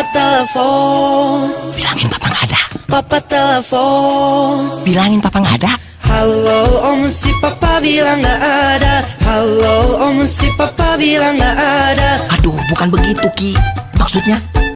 Papa telepon Bilangin papa nggak ada. Papa telepon Bilangin papa nggak ada. Halo om si papa bilang nggak ada Halo om si papa bilang nggak ada Aduh, bukan begitu Ki. Maksudnya